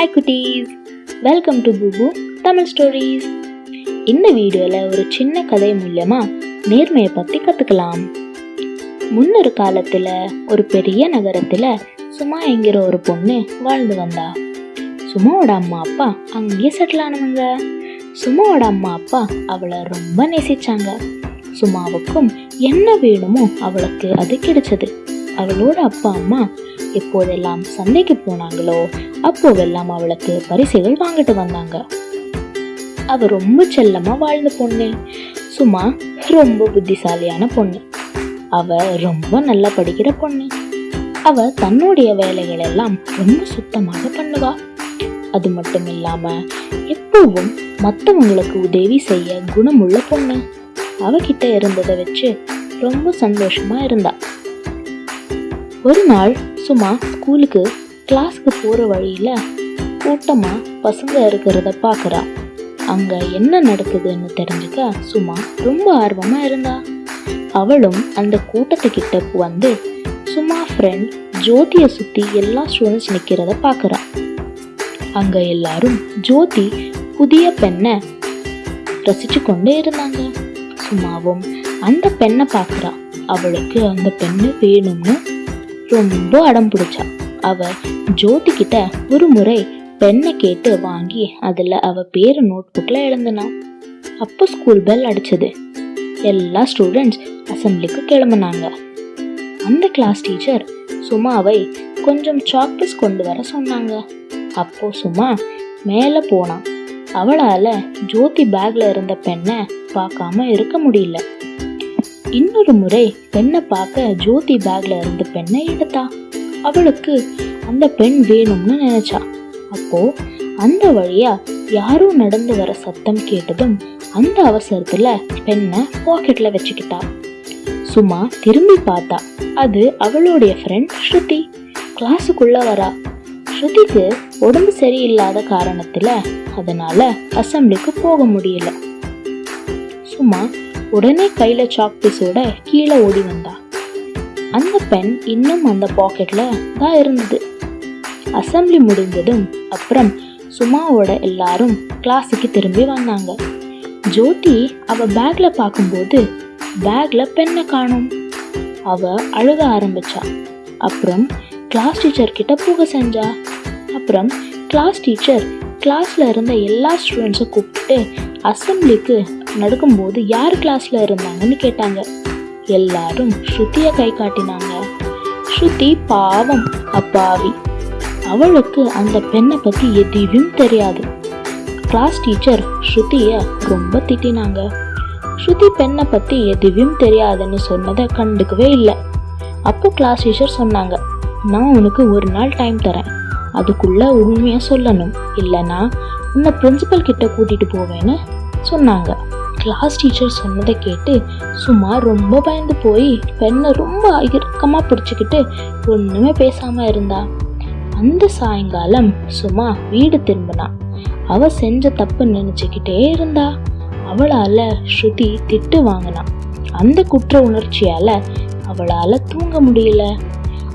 Hi குட்டீஸ். Welcome to பூபு Tamil stories இந்த வீடியோவில் ஒரு சின்ன கதை மூலயமா நேர்மையை பற்றி கற்றுக்கலாம் முன்னொரு காலத்தில் ஒரு பெரிய நகரத்தில் சுமா என்கிற ஒரு பொண்ணு வாழ்ந்து வந்தா. சுமாவோட அம்மா அப்பா அங்கேயே செட்டில் ஆனவங்க. சுமாவோட அம்மா அப்பா அவளை ரொம்ப நேசிச்சாங்க. சுமாவுக்கும் என்ன வேணுமோ அவளுக்கு அது கிடைச்சது. அவளோட அப்பா அம்மா எப்போதெல்லாம் சந்தைக்கு போனாங்களோ அப்போவெல்லாம் அவளுக்கு பரிசுகள் வாங்கிட்டு வந்தாங்க. அவ ரொம்ப செல்லமா வாழ்ந்த பொண்ணு. சும்மா ரொம்ப புத்திசாலியான பொண்ணு. அவ ரொம்ப நல்லா படிக்கிற பொண்ணு. அவ தன்னுடைய வேலைகள் எல்லாம் ரொம்ப சுத்தமாக பண்ணுவா. அது மட்டும் இல்லாம எப்பவும் மற்றவங்களுக்கு உதவி செய்ய குணமுள்ள பொண்ணு. அவகிட்ட இருந்ததை வச்சு ரொம்ப சந்தோஷமா இருந்தா. ஒரு நாள் சும்மா ஸ்கூலுக்கு கிளாஸ்க்கு போகிற வழியில் கூட்டமாக பசங்க இருக்கிறத பார்க்குறா அங்கே என்ன நடக்குதுன்னு தெரிஞ்சுக்க சும்மா ரொம்ப ஆர்வமாக இருந்தா. அவளும் அந்த கூட்டத்துக்கிட்ட வந்து சும்மா ஃப்ரெண்ட் ஜோதியை சுற்றி எல்லா ஸ்டூடெண்ட்ஸ் நிற்கிறத பார்க்குறா அங்கே எல்லாரும் ஜோதி புதிய பெண்ணை ரசிச்சு கொண்டே இருந்தாங்க. சும்மாவும் அந்த பெண்ணை பார்க்குறா அவளுக்கு அந்த பெண்ணு வேணும்னு ரொம்ப அடம் பிடிச்சா. அவ ஜோதி கிட்ட ஒரு முறை பெண்ணை கேட்டு வாங்கி அதில் அவ பேரை நோட் புக்கில் எழுந்தினான் அப்போ ஸ்கூல் பெல் அடிச்சது. எல்லா ஸ்டூடெண்ட்ஸ் அசம்பிளிக்கு கிளம்புனாங்க. அந்த கிளாஸ் டீச்சர் சுமாவை கொஞ்சம் சாக்லேட்ஸ் கொண்டு வர சொன்னாங்க. அப்போ சுமா மேலே போனான் அவளால் ஜோதி பேக்ல இருந்த பெண்ணை பார்க்காம இருக்க முடியல. இன்னொரு முறை பெண்ணை பார்க்க ஜோதி பேக்ல இருந்து பெண்ணை எடுத்தா. அவளுக்கு அந்த பெண் வேணும்னு நினைச்சா. அப்போ அந்த வழியா யாரோ நடந்து வர சத்தம் கேட்டதும் அந்த அவசரத்துல பெண்ணை பாக்கெட்ல வச்சுக்கிட்டா. சும்மா திரும்பி பார்த்தா. அது அவளுடைய ஃப்ரெண்ட் ஸ்ருதி. கிளாஸுக்குள்ள வரா. ஸ்ருதிக்கு உடம்பு சரியில்லாத காரணத்துல அதனால அசம்பிளிக்கு போக முடியல. சும்மா உடனே கையில சாக் பீஸோட கீழே ஓடி வந்தா. அந்த பென் இன்னும் அந்த பாக்கெட்ல தான் இருந்தது. அசம்பிளி முடிந்ததும் அப்புறம் சுமாவோட எல்லாரும் கிளாஸுக்கு திரும்பி வந்தாங்க. ஜோதி அவ பேக்ல பார்க்கும்போது பேக்ல பெண்ணை காணும். அவ அழுக ஆரம்பிச்சா. அப்புறம் கிளாஸ் டீச்சர் கிட்ட போக செஞ்சா. அப்புறம் கிளாஸ் டீச்சர் கிளாஸ்ல இருந்த எல்லா ஸ்டூடெண்ட்ஸும் கூப்பிட்டு அசம்பிளிக்கு நடக்கும்போது யார் கிளாஸ்ல இருந்தாங்கன்னு கேட்டாங்க. எல்லாரும் ஸ்ருதிய கை காட்டினாங்க. ஸ்ருதி பாவம் அப்பாவி. அவளுக்கு அந்த பெண்ணை பத்தி எதுவும் தெரியாது. கிளாஸ் டீச்சர் ஸ்ருதிய ரொம்ப திட்டினாங்க. ஸ்ருதி பெண்ணை பத்தி எதுவும் தெரியாதுன்னு சொன்னதை கண்டுக்கவே இல்லை. அப்போ கிளாஸ் டீச்சர் சொன்னாங்க நான் உனக்கு ஒரு நாள் டைம் தரேன். அதுக்குள்ள உண்மையா சொல்லணும். இல்லைன்னா உன்னை பிரின்சிபல் கிட்ட கூட்டிட்டு போவேன்னு சொன்னாங்க. கிளாஸ் டீச்சர் சொன்னதை கேட்டு சும்மா ரொம்ப பயந்து போய் பெண்ணை ரொம்ப இறுக்கமாக பிடிச்சிக்கிட்டு ஒன்றுமே பேசாம இருந்தா. அந்த சாயங்காலம் சும்மா வீடு திரும்பினா. அவ செஞ்ச தப்பு நினச்சிக்கிட்டே இருந்தா. அவளால ஸ்ருதி திட்டு வாங்கினா. அந்த குற்ற உணர்ச்சியால அவளால தூங்க முடியல.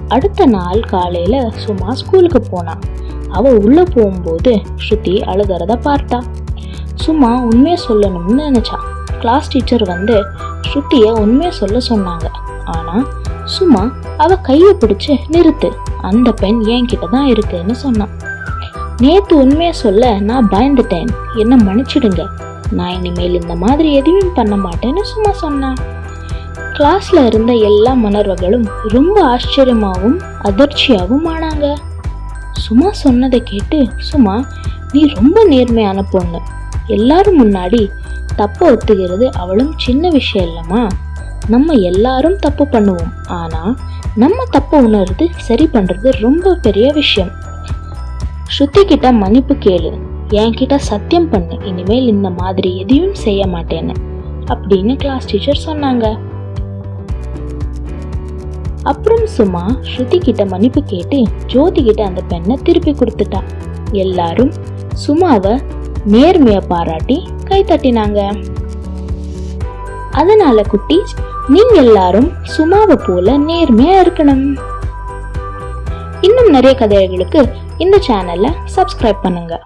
அடுத்த நாள் காலையில சும்மா ஸ்கூலுக்கு போனான் அவள் உள்ளே போகும்போது ஸ்ருதி அழுகிறத பார்த்தா. சும்மா உண்மையை சொல்லணும்னு நினைச்சா. கிளாஸ் டீச்சர் வந்து ஸ்ருதிய உண்மையை சொல்ல சொன்னாங்க. ஆனா சும்மா அவள் கையை பிடிச்சு நிறுத்து. அந்த பெண் என்கிட்ட தான் இருக்குன்னு சொன்னான். நேத்து உண்மையை சொல்ல நான் பயந்துட்டேன். என்னை மன்னிச்சிடுங்க. நான் இனிமேல் இந்த மாதிரி எதுவும் பண்ண மாட்டேன்னு சும்மா சொன்னான். கிளாஸ்ல இருந்த எல்லா மணர்வர்களும் ரொம்ப ஆச்சரியமாகவும் அதிர்ச்சியாகவும் ஆனாங்க. சும்மா சொன்னதை கேட்டு சும்மா நீ ரொம்ப நேர்மையான பொண்ணு. எல்லாரும் முன்னாடி தப்ப ஒத்துக்கிறது அவளும் சின்ன விஷயம் இல்லம்மா. நம்ம எல்லாரும் தப்பு பண்ணுவோம். ஆனா நம்ம தப்பை உணர்ந்து சரி பண்றது ரொம்ப பெரிய விஷயம். ஸ்ருதி கிட்ட மன்னிப்பு கேளு. என்கிட்ட சத்தியம் பண்ணு. இனிமேல் இந்த மாதிரி எதையும் செய்ய மாட்டேன்னு. அப்படின்னு கிளாஸ் டீச்சர் சொன்னாங்க. அப்புறம் சும்மா ஸ்ருதி கிட்ட மன்னிப்பு கேட்டு ஜோதி கிட்ட அந்த பெண்ணை திருப்பி கொடுத்துட்டா. எல்லாரும் சுமாவை நேர்மைய பாராட்டி கை தட்டினாங்க அதனால குட்டீஸ் நீங்க எல்லாரும் சுமாவை போல நேர்மையா இருக்கணும். இன்னும் நிறைய கதைகளுக்கு இந்த சேனலை சப்ஸ்கிரைப் பண்ணுங்க.